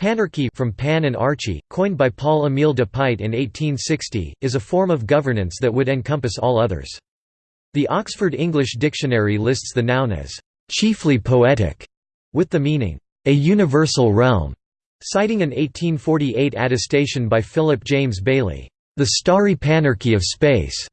Panarchy from Pan and Archie, coined by Paul-Émile de Puydt in 1860, is a form of governance that would encompass all others. The Oxford English Dictionary lists the noun as chiefly poetic, with the meaning, a universal realm, citing an 1848 attestation by Philip James Bailey, the starry panarchy of space.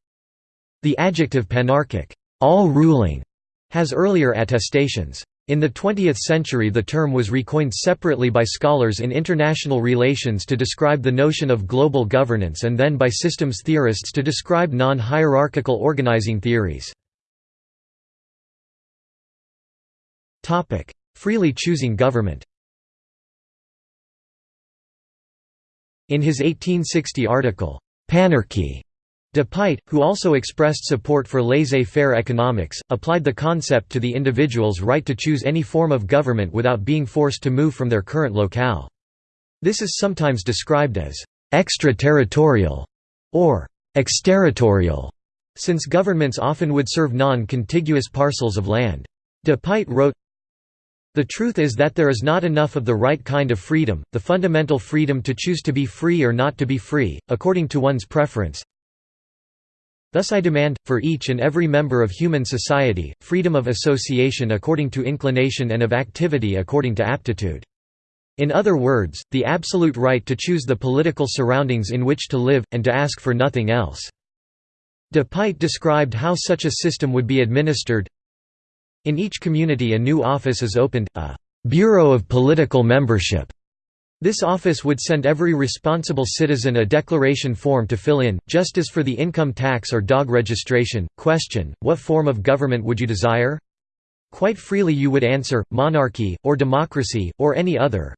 The adjective panarchic, all-ruling, has earlier attestations. In the 20th century the term was recoined separately by scholars in international relations to describe the notion of global governance and then by systems theorists to describe non-hierarchical organizing theories. Freely choosing government In his 1860 article, Panarchy, De Puydt, who also expressed support for laissez-faire economics, applied the concept to the individual's right to choose any form of government without being forced to move from their current locale. This is sometimes described as extraterritorial or exterritorial, since governments often would serve non-contiguous parcels of land. De Puydt wrote, the truth is that there is not enough of the right kind of freedom, the fundamental freedom to choose to be free or not to be free, according to one's preference, Thus I demand, for each and every member of human society, freedom of association according to inclination and of activity according to aptitude. In other words, the absolute right to choose the political surroundings in which to live, and to ask for nothing else. De Puydt described how such a system would be administered. In each community a new office is opened, a «bureau of political membership», this office would send every responsible citizen a declaration form to fill in, just as for the income tax or dog registration. Question, what form of government would you desire? Quite freely you would answer, monarchy, or democracy, or any other.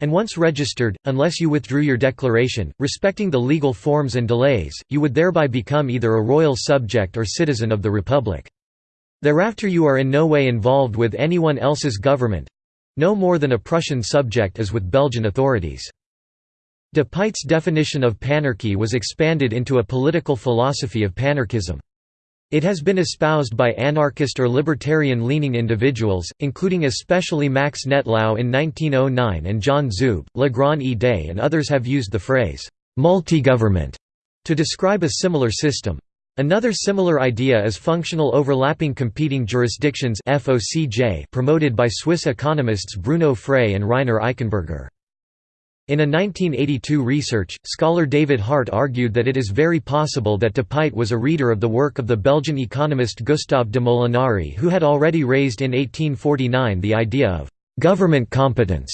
And once registered, unless you withdrew your declaration, respecting the legal forms and delays, you would thereby become either a royal subject or citizen of the republic. Thereafter you are in no way involved with anyone else's government, no more than a Prussian subject as with Belgian authorities. De Puydt's definition of panarchy was expanded into a political philosophy of panarchism. It has been espoused by anarchist or libertarian-leaning individuals, including especially Max Nettlau in 1909 and John Zube, Le Grand Idée and others have used the phrase, "'multigovernment' to describe a similar system. Another similar idea is functional overlapping competing jurisdictions promoted by Swiss economists Bruno Frey and Rainer Eichenberger. In a 1982 research, scholar David Hart argued that it is very possible that de Puydt was a reader of the work of the Belgian economist Gustave de Molinari who had already raised in 1849 the idea of «government competence»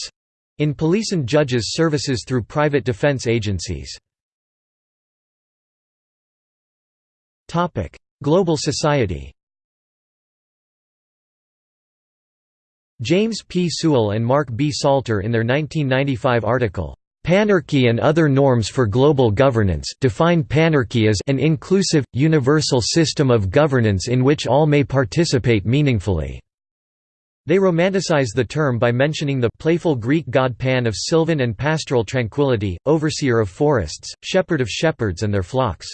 in police and judges' services through private defense agencies. Topic: Global society. James P. Sewell and Mark B. Salter in their 1995 article, Panarchy and Other Norms for Global Governance define panarchy as an inclusive, universal system of governance in which all may participate meaningfully. They romanticize the term by mentioning the playful Greek god Pan of sylvan and pastoral tranquility, overseer of forests, shepherd of shepherds and their flocks.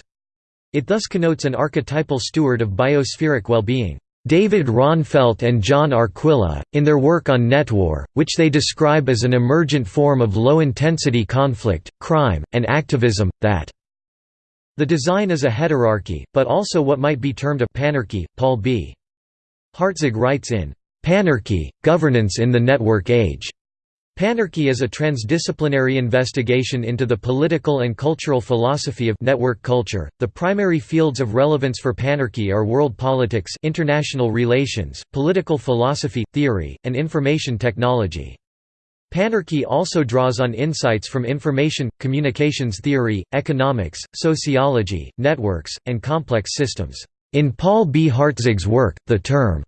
It thus connotes an archetypal steward of biospheric well-being. David Ronfeldt and John Arquilla, in their work on netwar, which they describe as an emergent form of low-intensity conflict, crime, and activism, that the design is a heterarchy, but also what might be termed a panarchy. Paul B. Hartzog writes in Panarchy, Governance in the Network Age Panarchy is a transdisciplinary investigation into the political and cultural philosophy of network culture. The primary fields of relevance for panarchy are world politics, international relations, political philosophy, theory, and information technology. Panarchy also draws on insights from information, communications theory, economics, sociology, networks, and complex systems. In Paul B. Hartzog's work, the term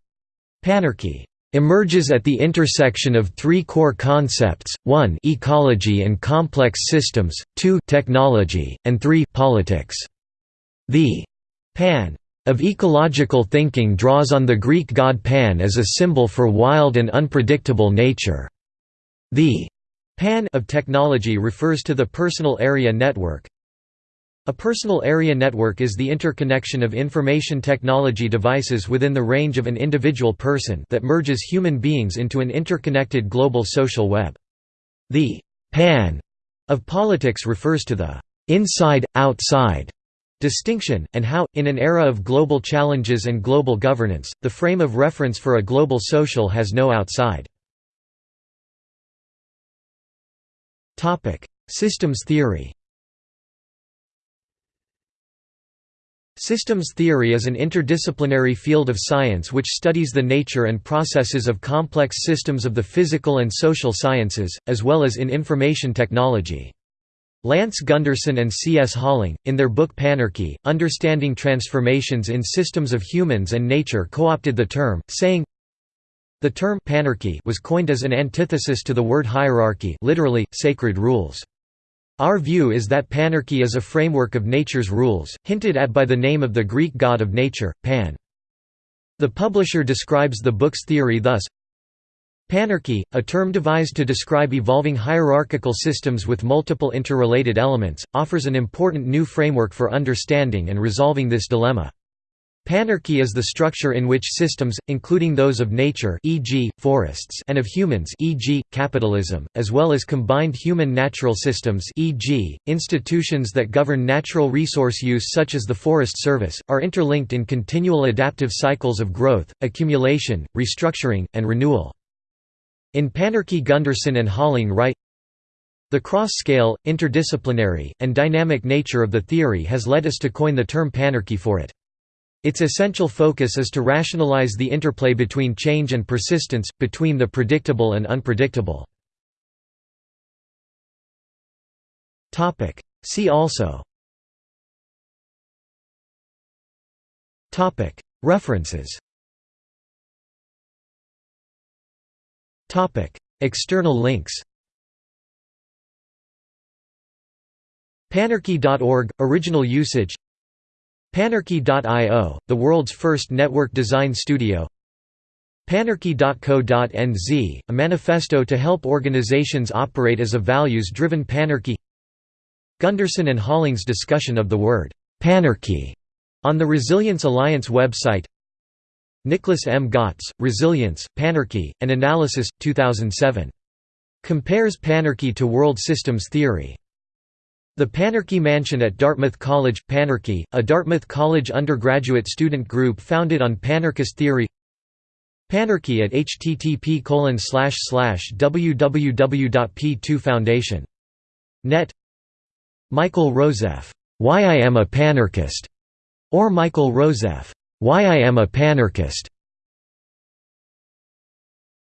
panarchy emerges at the intersection of three core concepts, 1 ecology and complex systems, 2 technology, and 3 politics. The «pan» of ecological thinking draws on the Greek god Pan as a symbol for wild and unpredictable nature. The «pan» of technology refers to the personal area network, a personal area network is the interconnection of information technology devices within the range of an individual person that merges human beings into an interconnected global social web. The «pan» of politics refers to the «inside-outside» distinction, and how, in an era of global challenges and global governance, the frame of reference for a global social has no outside. Systems theory Systems theory is an interdisciplinary field of science which studies the nature and processes of complex systems of the physical and social sciences, as well as in information technology. Lance Gunderson and C. S. Holling, in their book Panarchy, Understanding Transformations in Systems of Humans and Nature co-opted the term, saying, The term panarchy was coined as an antithesis to the word hierarchy literally, sacred rules. Our view is that panarchy is a framework of nature's rules, hinted at by the name of the Greek god of nature, Pan. The publisher describes the book's theory thus, Panarchy, a term devised to describe evolving hierarchical systems with multiple interrelated elements, offers an important new framework for understanding and resolving this dilemma. Panarchy is the structure in which systems, including those of nature e.g., forests and of humans e.g., capitalism, as well as combined human-natural systems e.g., institutions that govern natural resource use such as the Forest Service, are interlinked in continual adaptive cycles of growth, accumulation, restructuring, and renewal. In Panarchy Gunderson and Holling write, the cross-scale, interdisciplinary, and dynamic nature of the theory has led us to coin the term panarchy for it. Its essential focus is to rationalize the interplay between change and persistence, between the predictable and unpredictable. See also References External links Panarchy.org – Original usage Panarchy.io, the world's first network design studio Panarchy.co.nz, a manifesto to help organizations operate as a values-driven panarchy Gunderson and Holling's discussion of the word «panarchy» on the Resilience Alliance website Nicholas M. Gotts, Resilience, Panarchy, An Analysis, 2007. Compares panarchy to world systems theory. The Panarchy Mansion at Dartmouth College Panarchy, a Dartmouth College undergraduate student group founded on panarchist theory. Panarchy at http www.p2foundation.net Michael Rozeff, Why I Am a Panarchist, or Michael Rozeff, Why I Am a Panarchist,